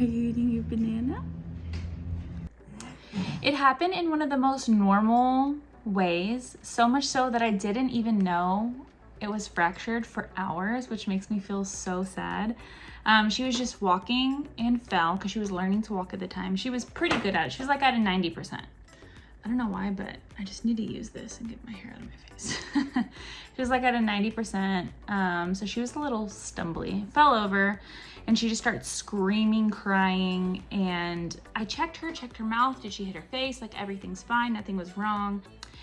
Are you eating your banana? It happened in one of the most normal ways, so much so that I didn't even know it was fractured for hours, which makes me feel so sad. Um, she was just walking and fell because she was learning to walk at the time. She was pretty good at it. She was like at a 90%. I don't know why, but I just need to use this and get my hair out of my face. she was like at a 90%. Um, so she was a little stumbly, fell over and she just starts screaming, crying. And I checked her, checked her mouth. Did she hit her face? Like everything's fine. Nothing was wrong.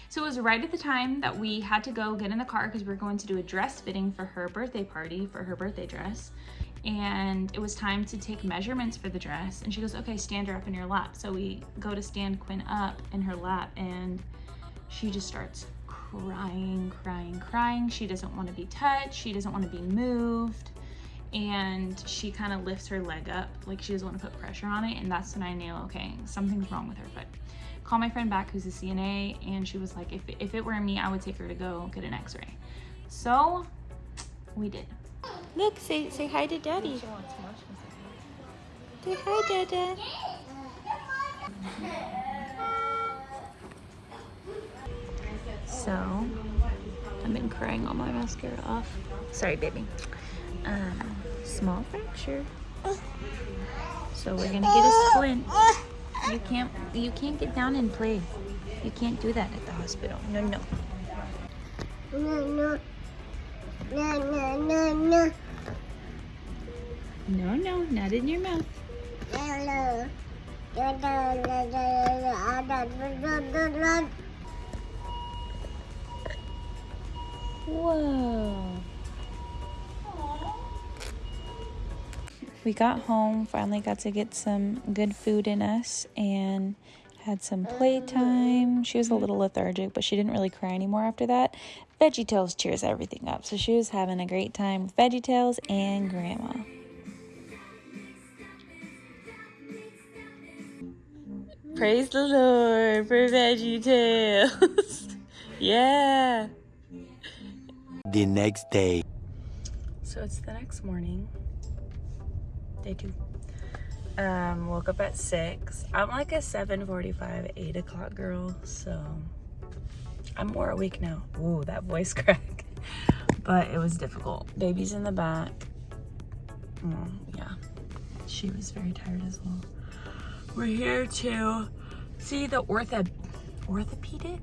So it was right at the time that we had to go get in the car because we were going to do a dress fitting for her birthday party for her birthday dress and it was time to take measurements for the dress and she goes okay stand her up in your lap so we go to stand quinn up in her lap and she just starts crying crying crying she doesn't want to be touched she doesn't want to be moved and she kind of lifts her leg up like she doesn't want to put pressure on it and that's when i knew okay something's wrong with her foot call my friend back who's a cna and she was like if, if it were me i would take her to go get an x-ray so we did Look, say say hi to daddy. Say hi, Dada. So, I've been crying all my mascara off. Sorry, baby. Um, small fracture. So we're gonna get a uh, splint. Uh, uh. You can't you can't get down and play. You can't do that at the hospital. No, no. No, no. No, no, no, no. No, no, not in your mouth. No, no. Whoa. We got home, finally got to get some good food in us and had some playtime. She was a little lethargic, but she didn't really cry anymore after that. Veggie Tales cheers everything up. So she was having a great time with Veggie Tales and Grandma. Praise the Lord for Veggie Tales. yeah. The next day. So it's the next morning. Day two. Um, woke up at six. I'm like a 7:45, 8 o'clock girl, so I'm more awake now. Ooh, that voice crack. but it was difficult. Baby's in the back. Mm, yeah, she was very tired as well. We're here to see the ortho orthopedic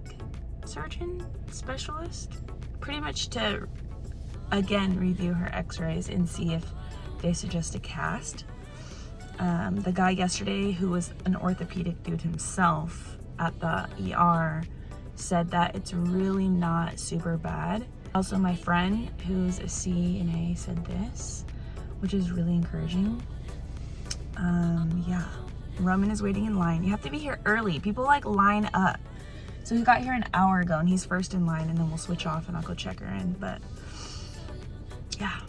surgeon specialist, pretty much to again review her x-rays and see if they suggest a cast. Um, the guy yesterday who was an orthopedic dude himself at the ER said that it's really not super bad. Also, my friend who's a CNA said this, which is really encouraging. Um, yeah, Roman is waiting in line. You have to be here early. People like line up. So he got here an hour ago and he's first in line and then we'll switch off and I'll go check her in. But yeah,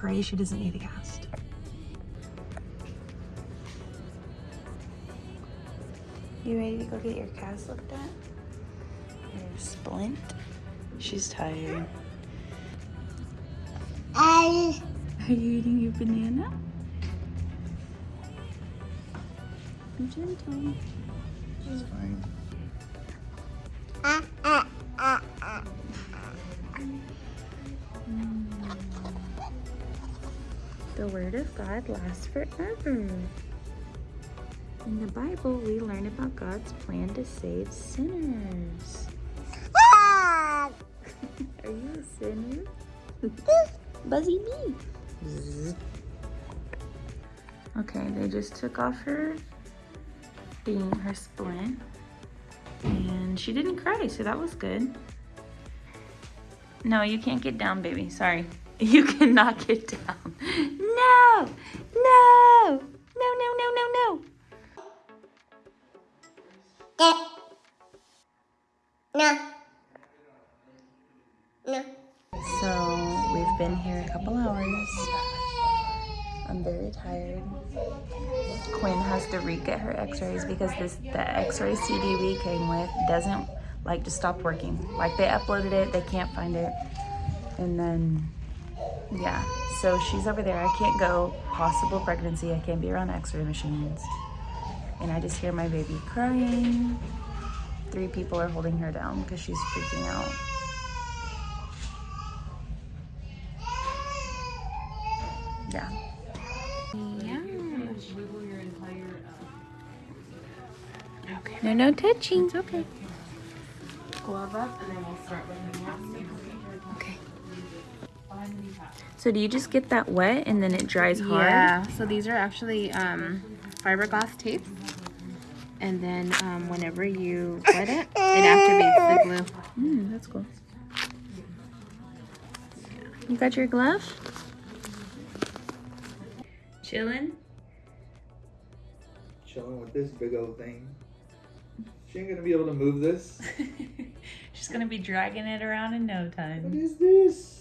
pray she doesn't need a cast. You ready to go get your cast looked at? Your splint? She's tired. I Are you eating your banana? Be gentle. She's fine. ah ah ah The Word of God lasts forever. In the Bible, we learn about God's plan to save sinners. Ah! Are you a sinner? Buzzy me. Okay, they just took off her thing, her splint, and she didn't cry, so that was good. No, you can't get down, baby. Sorry. You cannot get down. No! No! No, no, no, no, no. No. No. So we've been here a couple hours. I'm very tired. Quinn has to re-get her x-rays because this the x-ray CD we came with doesn't like to stop working. Like they uploaded it, they can't find it. And then Yeah, so she's over there. I can't go. Possible pregnancy. I can't be around x-ray machines. And I just hear my baby crying. Three people are holding her down because she's freaking out. Yeah. Okay. No, no touching. It's okay. Glove up and then we'll start with Okay. So do you just get that wet and then it dries hard? Yeah, so these are actually um, fiberglass tape. And then um, whenever you wet it, it activates the glue. Mm, that's cool. You got your glove? Chilling? Chilling with this big old thing. She ain't gonna be able to move this. She's gonna be dragging it around in no time. What is this?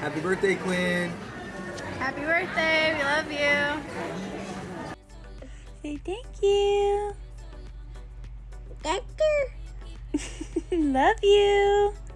Happy birthday, Quinn. Happy birthday, we love you. Say thank you. Doctor, Love you. doctor.